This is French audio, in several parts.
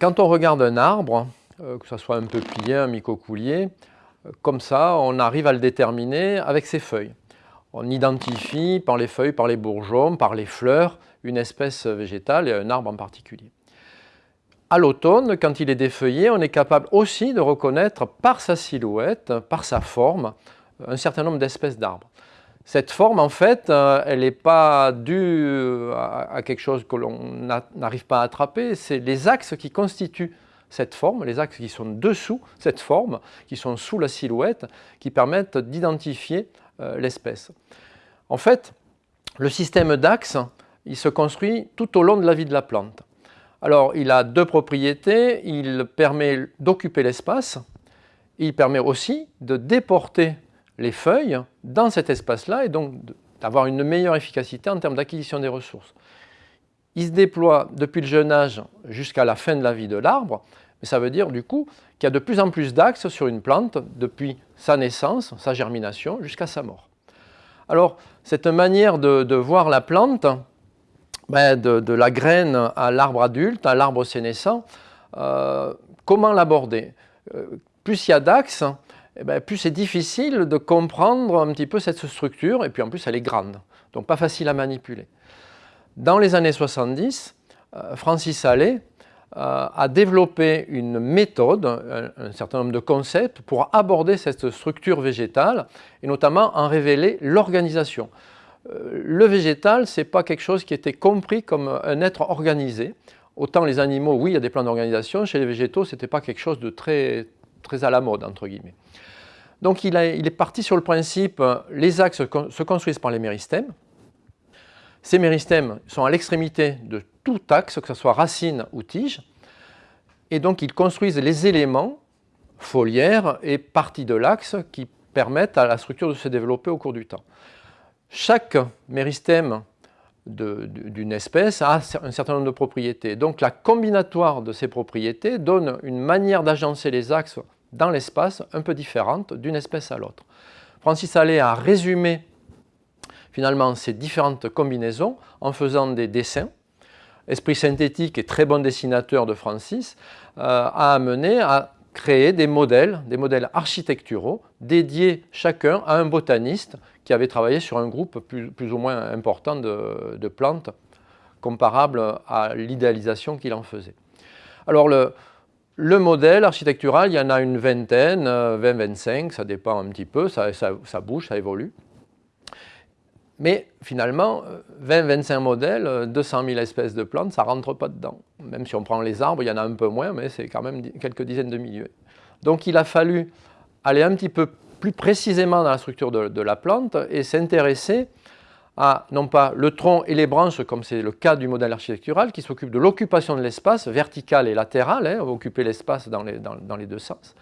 quand on regarde un arbre, euh, que ce soit un peuplier, un mycocoulier, euh, comme ça, on arrive à le déterminer avec ses feuilles. On identifie par les feuilles, par les bourgeons, par les fleurs, une espèce végétale et un arbre en particulier. À l'automne, quand il est défeuillé, on est capable aussi de reconnaître par sa silhouette, par sa forme, un certain nombre d'espèces d'arbres. Cette forme, en fait, euh, elle n'est pas due à quelque chose que l'on n'arrive pas à attraper, c'est les axes qui constituent cette forme, les axes qui sont dessous cette forme, qui sont sous la silhouette, qui permettent d'identifier euh, l'espèce. En fait, le système d'axes, il se construit tout au long de la vie de la plante. Alors, il a deux propriétés, il permet d'occuper l'espace, il permet aussi de déporter les feuilles dans cet espace-là et donc d'avoir une meilleure efficacité en termes d'acquisition des ressources. Il se déploie depuis le jeune âge jusqu'à la fin de la vie de l'arbre, mais ça veut dire du coup qu'il y a de plus en plus d'axes sur une plante depuis sa naissance, sa germination, jusqu'à sa mort. Alors, cette manière de, voir la plante, ben, de, la graine à l'arbre adulte, à l'arbre sénescent, euh, comment l'aborder? Euh, Plus il y a d'axes, eh ben, plus c'est difficile de comprendre un petit peu cette structure, et puis en plus elle est grande, donc pas facile à manipuler. Dans les années 70, euh, Francis Allais euh, a développé une méthode, un, certain nombre de concepts pour aborder cette structure végétale et notamment en révéler l'organisation. Euh, le végétal, ce n'est pas quelque chose qui était compris comme un être organisé. Autant les animaux, oui, il y a des plans d'organisation, chez les végétaux, ce n'était pas quelque chose de très, très à la mode, entre guillemets. Donc il, est parti sur le principe, les axes se construisent par les méristèmes, ces méristèmes sont à l'extrémité de tout axe, que ce soit racine ou tige, et donc ils construisent les éléments foliaires et parties de l'axe qui permettent à la structure de se développer au cours du temps. Chaque méristème d'une espèce a un certain nombre de propriétés. Donc la combinatoire de ces propriétés donne une manière d'agencer les axes dans l'espace un peu différente d'une espèce à l'autre. Francis Allais a résumé finalement ces différentes combinaisons en faisant des dessins. Esprit synthétique et très bon dessinateur de Francis euh, a amené à créer des modèles, des modèles architecturaux dédiés chacun à un botaniste qui avait travaillé sur un groupe plus, ou moins important de, plantes comparable à l'idéalisation qu'il en faisait. Alors le, le, modèle architectural, il y en a une vingtaine, 20-25, euh, ça dépend un petit peu, ça, bouge, ça évolue. Mais finalement, 20-25 euh, modèles, 200 euh, 000 espèces de plantes, ça ne rentre pas dedans. Même si on prend les arbres, il y en a un peu moins, mais c'est quand même quelques dizaines de milliers. Donc il a fallu aller un petit peu plus précisément dans la structure de, la plante et s'intéresser à, non pas le tronc et les branches, comme c'est le cas du modèle architectural, qui s'occupe de l'occupation de l'espace, vertical et latéral, hein, occuper l'espace dans les, deux sens,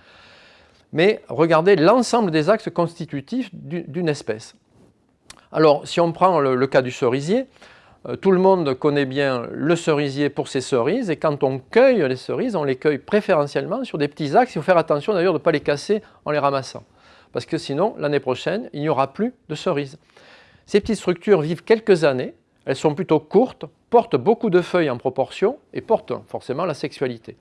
mais regarder l'ensemble des axes constitutifs d'une espèce. Alors, si on prend le, cas du cerisier, euh, tout le monde connaît bien le cerisier pour ses cerises, et quand on cueille les cerises, on les cueille préférentiellement sur des petits axes. Il faut faire attention d'ailleurs de ne pas les casser en les ramassant, parce que sinon, l'année prochaine, il n'y aura plus de cerises. Ces petites structures vivent quelques années, elles sont plutôt courtes, portent beaucoup de feuilles en proportion, et portent forcément la sexualité.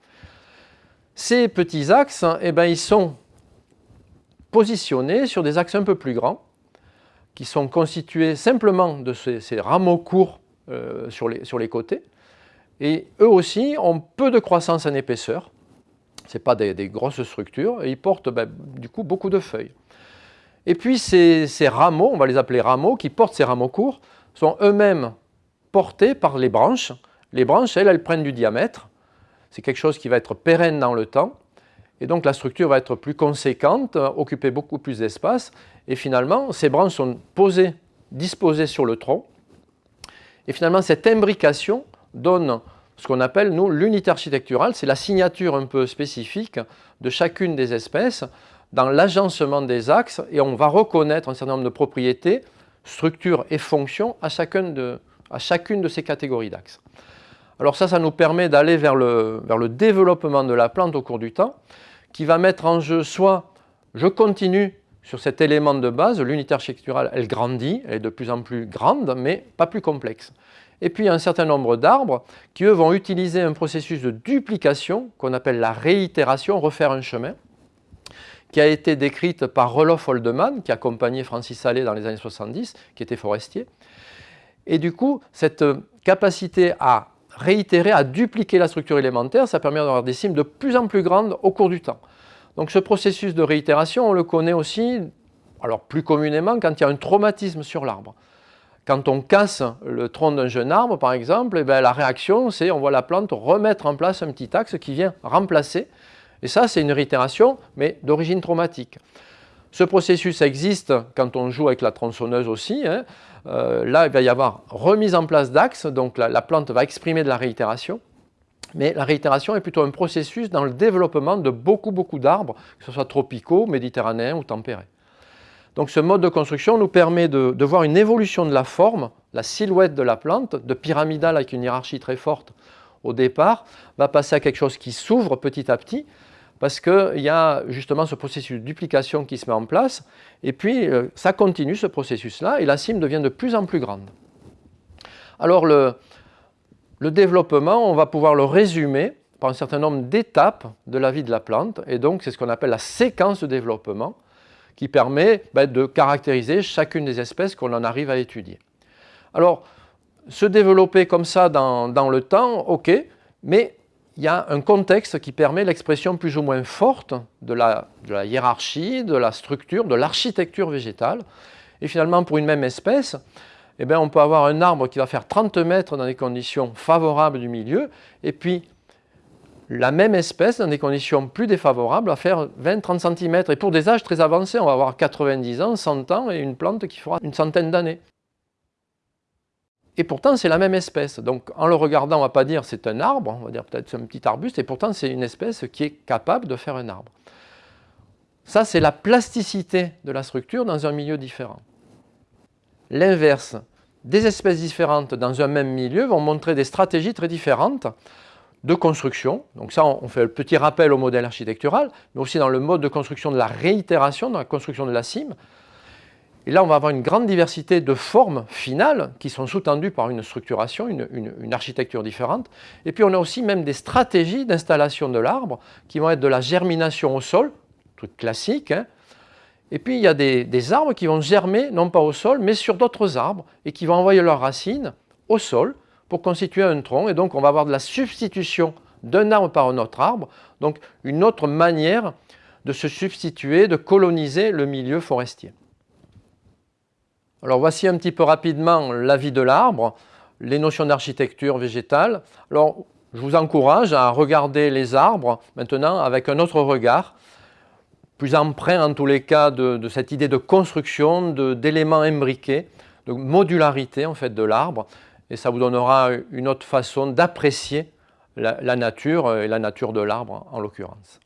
Ces petits axes, eh ben, ils sont positionnés sur des axes un peu plus grands, qui sont constitués simplement de ces, rameaux courts euh, sur, les, côtés. Et eux aussi ont peu de croissance en épaisseur. Ce pas des, grosses structures. Et ils portent ben, du coup beaucoup de feuilles. Et puis ces, rameaux, on va les appeler rameaux, qui portent ces rameaux courts, sont eux-mêmes portés par les branches. Les branches, elles, elles prennent du diamètre. C'est quelque chose qui va être pérenne dans le temps. Et donc la structure va être plus conséquente, occuper beaucoup plus d'espace. Et finalement, ces branches sont posées, disposées sur le tronc. Et finalement, cette imbrication donne ce qu'on appelle, nous, l'unité architecturale. C'est la signature un peu spécifique de chacune des espèces dans l'agencement des axes. Et on va reconnaître un certain nombre de propriétés, structures et fonctions à, chacune de ces catégories d'axes. Alors ça, ça nous permet d'aller vers le, vers le développement de la plante au cours du temps qui va mettre en jeu soit je continue sur cet élément de base, l'unité architecturale, elle grandit, elle est de plus en plus grande, mais pas plus complexe. Et puis un certain nombre d'arbres qui, eux, vont utiliser un processus de duplication qu'on appelle la réitération, refaire un chemin, qui a été décrite par Roloff Holdeman, qui accompagnait Francis Allais dans les années 70, qui était forestier. Et du coup, cette capacité à réitérer, à dupliquer la structure élémentaire, ça permet d'avoir des cimes de plus en plus grandes au cours du temps. Donc ce processus de réitération, on le connaît aussi, alors plus communément, quand il y a un traumatisme sur l'arbre. Quand on casse le tronc d'un jeune arbre, par exemple, eh bien, la réaction, c'est on voit la plante remettre en place un petit axe qui vient remplacer. Et ça, c'est une réitération, mais d'origine traumatique. Ce processus existe quand on joue avec la tronçonneuse aussi. Hein. Euh, là, il va y avoir remise en place d'axes, donc la, plante va exprimer de la réitération. Mais la réitération est plutôt un processus dans le développement de beaucoup, beaucoup d'arbres, que ce soit tropicaux, méditerranéens ou tempérés. Donc ce mode de construction nous permet de, de, voir une évolution de la forme, la silhouette de la plante, de pyramidale avec une hiérarchie très forte au départ, va passer à quelque chose qui s'ouvre petit à petit, parce qu'il y a justement ce processus de duplication qui se met en place, et puis euh, ça continue ce processus-là, et la cime devient de plus en plus grande. Alors le, développement, on va pouvoir le résumer par un certain nombre d'étapes de la vie de la plante, et donc c'est ce qu'on appelle la séquence de développement, qui permet ben, de caractériser chacune des espèces qu'on en arrive à étudier. Alors, se développer comme ça dans, dans le temps, ok, mais il y a un contexte qui permet l'expression plus ou moins forte de la, hiérarchie, de la structure, de l'architecture végétale. Et finalement, pour une même espèce, eh bien, on peut avoir un arbre qui va faire 30 mètres dans des conditions favorables du milieu, et puis la même espèce, dans des conditions plus défavorables, va faire 20-30 cm. Et pour des âges très avancés, on va avoir 90 ans, 100 ans, et une plante qui fera une centaine d'années. Et pourtant, c'est la même espèce. Donc, en le regardant, on ne va pas dire c'est un arbre, on va dire peut-être c'est un petit arbuste, et pourtant, c'est une espèce qui est capable de faire un arbre. Ça, c'est la plasticité de la structure dans un milieu différent. L'inverse, des espèces différentes dans un même milieu vont montrer des stratégies très différentes de construction. Donc ça, on fait le petit rappel au modèle architectural, mais aussi dans le mode de construction de la réitération, dans la construction de la cime. Et là, on va avoir une grande diversité de formes finales qui sont sous-tendues par une structuration, une, architecture différente. Et puis, on a aussi même des stratégies d'installation de l'arbre qui vont être de la germination au sol, truc classique. Hein. Et puis, il y a des, des, arbres qui vont germer, non pas au sol, mais sur d'autres arbres et qui vont envoyer leurs racines au sol pour constituer un tronc. Et donc, on va avoir de la substitution d'un arbre par un autre arbre. Donc, une autre manière de se substituer, de coloniser le milieu forestier. Alors voici un petit peu rapidement la vie de l'arbre, les notions d'architecture végétale. Alors je vous encourage à regarder les arbres maintenant avec un autre regard, plus emprunt en tous les cas de, cette idée de construction, d'éléments imbriqués, de modularité en fait de l'arbre, et ça vous donnera une autre façon d'apprécier la nature et la nature de l'arbre en l'occurrence.